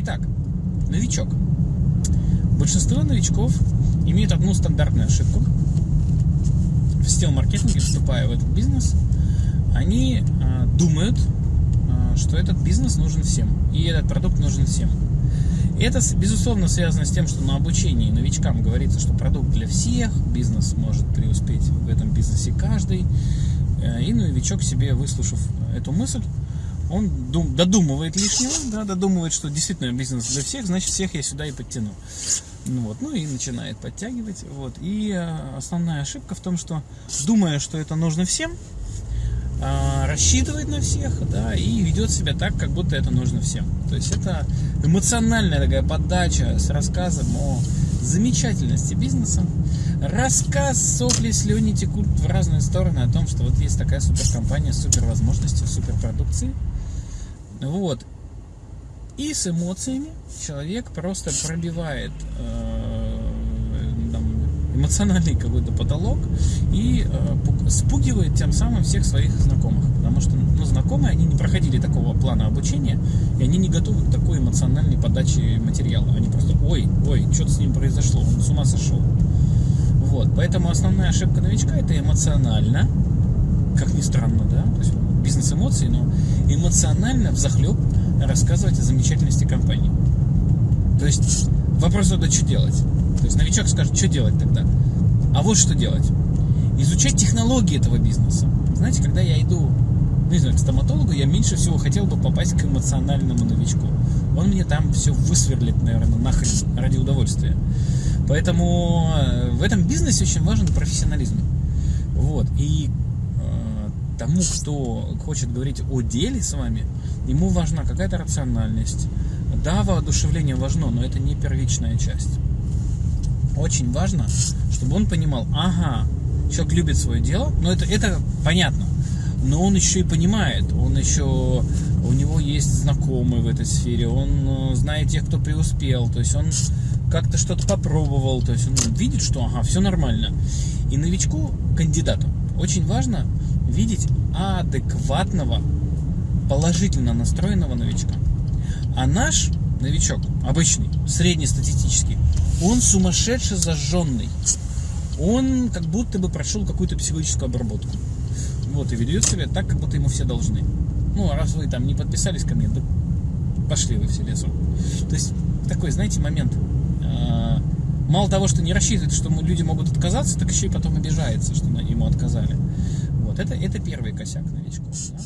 Итак, новичок. Большинство новичков имеют одну стандартную ошибку. В сетевом маркетинге, вступая в этот бизнес, они э, думают, э, что этот бизнес нужен всем, и этот продукт нужен всем. Это, безусловно, связано с тем, что на обучении новичкам говорится, что продукт для всех, бизнес может преуспеть в этом бизнесе каждый. Э, и новичок себе, выслушав эту мысль, он дум, додумывает лишнего, да, додумывает, что действительно бизнес для всех, значит, всех я сюда и подтяну. Ну, вот, ну и начинает подтягивать. Вот. И э, основная ошибка в том, что думая, что это нужно всем, э, рассчитывает на всех, да, и ведет себя так, как будто это нужно всем. То есть это эмоциональная такая подача с рассказом о замечательности бизнеса. Рассказ, сопли, слюни текут в разные стороны о том, что вот есть такая суперкомпания с супер возможностью, супер продукцией. Вот. И с эмоциями человек просто пробивает э, эмоциональный какой-то потолок и э, спугивает тем самым всех своих знакомых. Потому что ну, знакомые, они не проходили такого плана обучения, и они не готовы к такой эмоциональной подаче материала. Они просто, ой, ой, что-то с ним произошло, он с ума сошел. Вот, поэтому основная ошибка новичка это эмоционально, как ни странно, да, то есть бизнес эмоций, но эмоционально взахлеб рассказывать о замечательности компании. То есть вопрос тогда, что делать? То есть новичок скажет, что делать тогда? А вот что делать. Изучать технологии этого бизнеса. Знаете, когда я иду, ну, не знаю, к стоматологу, я меньше всего хотел бы попасть к эмоциональному новичку. Он мне там все высверлит, наверное, нахрен ради удовольствия. Поэтому э, в этом бизнесе очень важен профессионализм. Вот. И тому, кто хочет говорить о деле с вами, ему важна какая-то рациональность. Да, воодушевление важно, но это не первичная часть. Очень важно, чтобы он понимал, ага, человек любит свое дело, но это, это понятно, но он еще и понимает, он еще, у него есть знакомые в этой сфере, он э, знает тех, кто преуспел, то есть он как-то что-то попробовал, то есть он видит, что ага, все нормально. И новичку, кандидату, очень важно видеть адекватного, положительно настроенного новичка. А наш новичок, обычный, среднестатистический, он сумасшедше зажженный. Он как будто бы прошел какую-то психологическую обработку. Вот, и ведет себя так, как будто ему все должны. Ну, а раз вы там не подписались ко мне, да пошли вы все лесом. То есть, такой, знаете, момент. А, мало того, что не рассчитывает, что люди могут отказаться, так еще и потом обижается, что ему отказали. Вот это, это первый косяк новичков. Да?